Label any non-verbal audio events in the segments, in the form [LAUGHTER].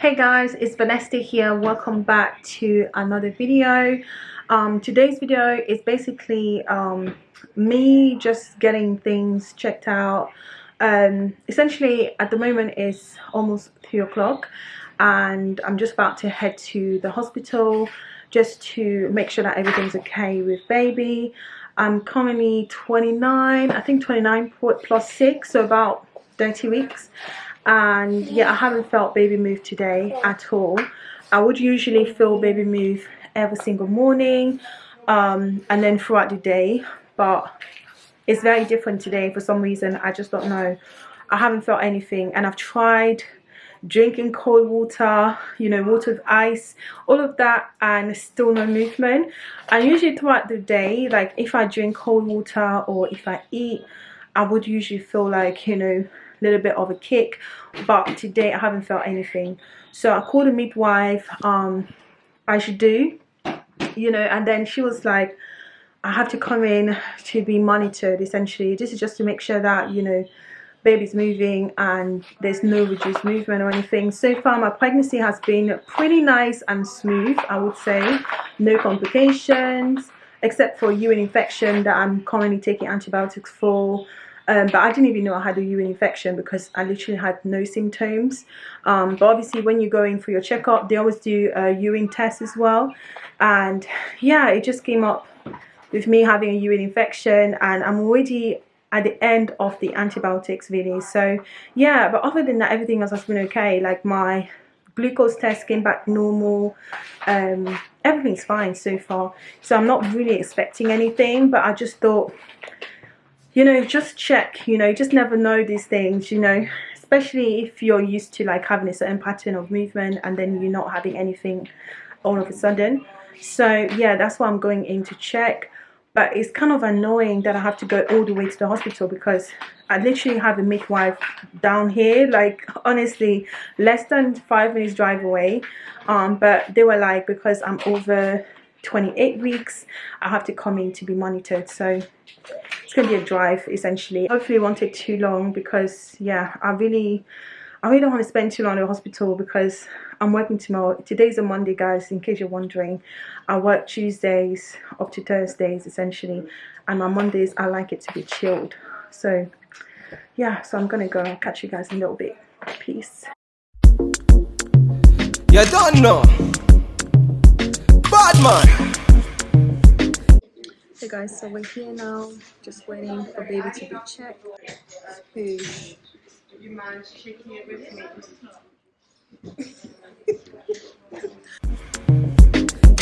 hey guys it's Vanessa here. Welcome back to another video. Um, today's video is basically um, me just getting things checked out. Um, essentially at the moment it's almost three o'clock and I'm just about to head to the hospital just to make sure that everything's okay with baby. I'm currently 29 I think 29 plus 6 so about 30 weeks and yeah I haven't felt baby move today at all. I would usually feel baby move every single morning um, and then throughout the day but it's very different today for some reason. I just don't know. I haven't felt anything and I've tried drinking cold water you know water with ice all of that and still no movement. And usually throughout the day like if I drink cold water or if I eat I would usually feel like you know little bit of a kick but today I haven't felt anything. So I called a midwife um I should do you know and then she was like I have to come in to be monitored essentially. This is just to make sure that you know baby's moving and there's no reduced movement or anything. So far my pregnancy has been pretty nice and smooth I would say. No complications except for urine infection that I'm currently taking antibiotics for um, but I didn't even know I had a urine infection because I literally had no symptoms. Um, but obviously when you go in for your checkup they always do a urine test as well. And yeah it just came up with me having a urine infection and I'm already at the end of the antibiotics really. So yeah but other than that everything else has been okay. Like my glucose test came back normal. Um, everything's fine so far. So I'm not really expecting anything but I just thought you know just check you know just never know these things you know especially if you're used to like having a certain pattern of movement and then you're not having anything all of a sudden. So yeah that's why I'm going in to check. But it's kind of annoying that I have to go all the way to the hospital because I literally have a midwife down here like honestly less than five minutes drive away. Um but they were like because I'm over 28 weeks I have to come in to be monitored. So it's gonna be a drive essentially. Hopefully it won't take too long because yeah I really I really don't want to spend too long in the hospital because I'm working tomorrow. Today's a Monday guys in case you're wondering. I work Tuesdays up to Thursdays essentially and my Mondays I like it to be chilled. So yeah so I'm gonna go catch you guys in a little bit. Peace. You don't know. Bad man Hey guys, so we're here now, just waiting for baby to be checked. Hey. You mind shaking it with me?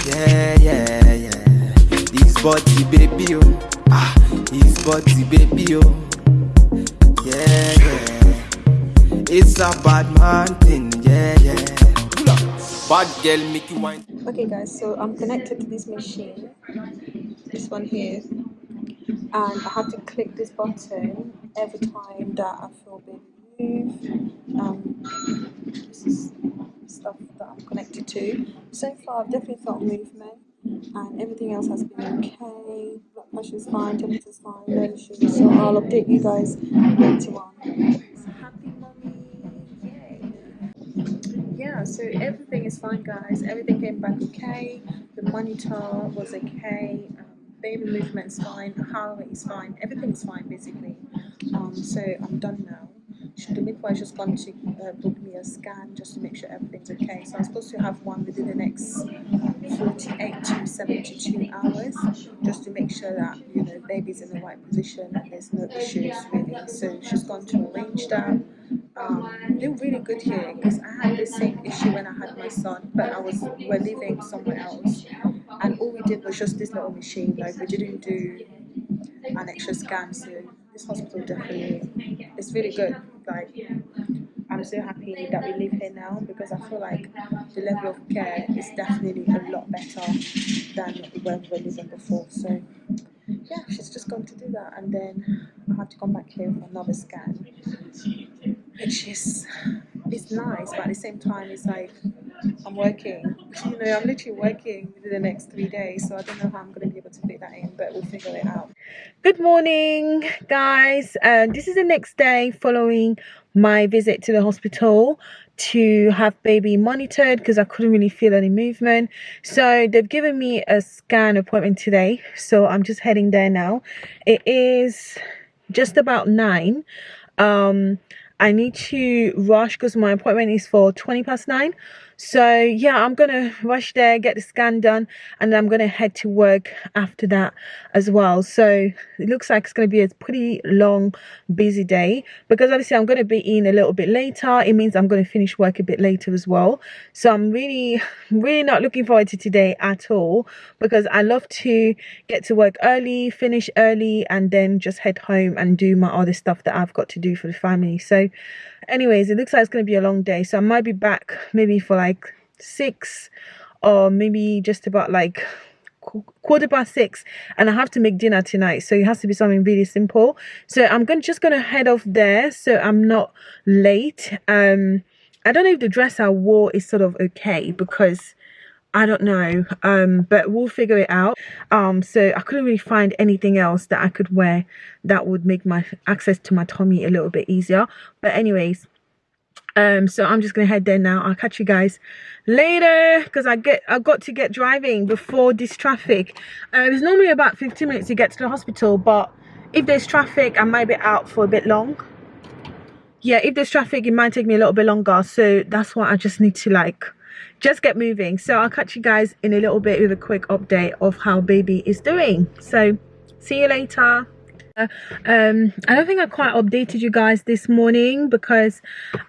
yeah, yeah, yeah. This body baby, oh. Ah, this body baby, oh. Yeah, yeah. It's a bad man thing, yeah, yeah. Bad girl make you wine. Okay guys, so I'm connected to this machine this one here and I have to click this button every time that I feel baby move um, this is stuff that I'm connected to. So far I've definitely felt movement and everything else has been okay. Blood pressure is fine temperature is fine no issues. So I'll update you guys later on. Happy mommy yay! yeah so everything is fine guys. Everything came back okay. The monitor was okay baby movement's fine, rate is fine, everything's fine basically. Um, so I'm done now. The midwife just gone to uh, book me a scan just to make sure everything's okay. So I'm supposed to have one within the next 48 to 72 hours just to make sure that you know baby's in the right position and there's no issues really. So she's gone to arrange that. Um, they're really good here because I had the same issue when I had my son, but I was we're living somewhere else. And all we did was just this little machine like we didn't do an extra scan so this hospital definitely it's really good like I'm so happy that we live here now because I feel like the level of care is definitely a lot better than when we were living before. So yeah she's just going to do that and then I have to come back here for another scan which is it's nice but at the same time it's like I'm working. You know, I'm literally working the next three days, so I don't know how I'm going to be able to fit that in, but we'll figure it out. Good morning, guys. Uh, this is the next day following my visit to the hospital. to have baby monitored because I couldn't really feel any movement. So they've given me a scan appointment today. So I'm just heading there now. It is just about nine. Um, I need to rush because my appointment is for 20 past nine. So yeah, I'm gonna rush there, get the scan done, and I'm gonna head to work after that as well. So it looks like it's gonna be a pretty long, busy day because obviously I'm gonna be in a little bit later. It means I'm gonna finish work a bit later as well. So I'm really, really not looking forward to today at all because I love to get to work early, finish early, and then just head home and do my other stuff that I've got to do for the family. So anyways, it looks like it's gonna be a long day. So I might be back maybe for like like six or maybe just about like quarter past six and i have to make dinner tonight so it has to be something really simple so i'm gonna just gonna head off there so i'm not late um i don't know if the dress i wore is sort of okay because I don't know um but we'll figure it out. Um so I couldn't really find anything else that I could wear that would make my access to my tummy a little bit easier. But anyways um so i'm just gonna head there now. I'll catch you guys later because i get i got to get driving before this traffic. Uh, it's normally about 15 minutes to get to the hospital but if there's traffic i might be out for a bit long. Yeah if there's traffic it might take me a little bit longer. So that's why i just need to like just get moving. So i'll catch you guys in a little bit with a quick update of how baby is doing. So see you later. Um i don't think i quite updated you guys this morning because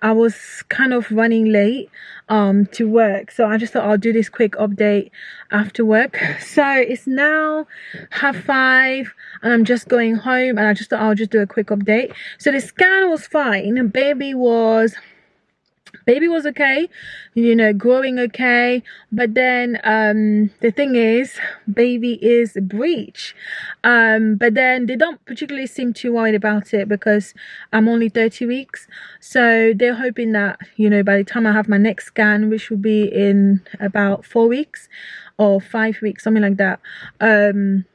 i was kind of running late um to work. So i just thought i'll do this quick update after work. [LAUGHS] So it's now half five and i'm just going home and i just thought i'll just do a quick update. So the scan was fine. Baby was baby was okay you know growing okay. But then um the thing is baby is breech um but then they don't particularly seem too worried about it because i'm only 30 weeks. So they're hoping that you know by the time i have my next scan which will be in about four weeks or five weeks something like that um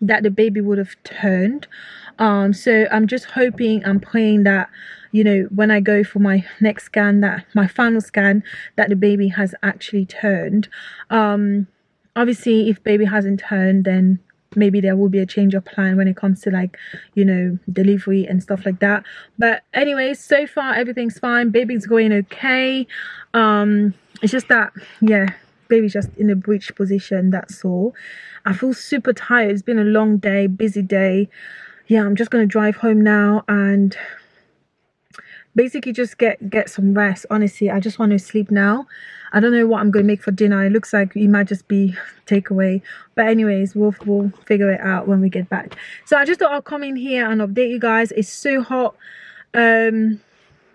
that the baby would have turned. Um so i'm just hoping i'm praying that you know when i go for my next scan that my final scan that the baby has actually turned. Um obviously if baby hasn't turned then maybe there will be a change of plan when it comes to like you know delivery and stuff like that. But anyways so far everything's fine. Baby's going okay. Um it's just that yeah baby's just in a breech position that's all. I feel super tired. It's been a long day busy day. Yeah i'm just gonna drive home now and basically just get get some rest. Honestly i just want to sleep now. I don't know what i'm going to make for dinner. It looks like it might just be takeaway. But anyways we'll we'll figure it out when we get back. So i just thought i'll come in here and update you guys. It's so hot. Um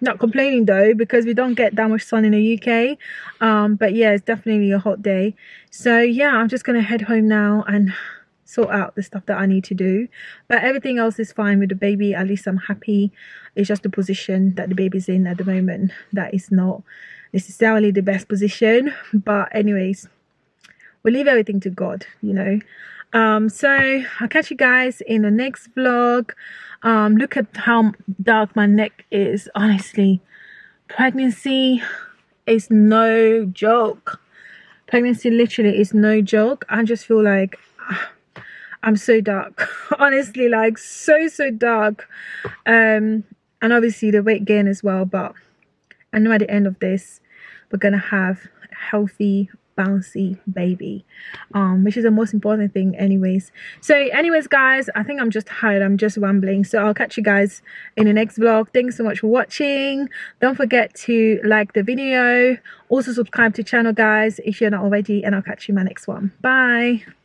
not complaining though because we don't get that much sun in the uk um but yeah it's definitely a hot day so yeah i'm just gonna head home now and sort out the stuff that I need to do. But everything else is fine with the baby. At least I'm happy. It's just the position that the baby's in at the moment that is not necessarily the best position. But anyways, we leave everything to God, you know. Um, so I'll catch you guys in the next vlog. Um, look at how dark my neck is. Honestly, pregnancy is no joke. Pregnancy literally is no joke. I just feel like I'm so dark [LAUGHS] honestly like so so dark um and obviously the weight gain as well but I know at the end of this we're gonna have healthy bouncy baby. Um which is the most important thing anyways. So anyways guys i think i'm just tired. I'm just rambling. So i'll catch you guys in the next vlog. Thanks so much for watching. Don't forget to like the video. Also subscribe to channel guys if you're not already and i'll catch you in my next one. Bye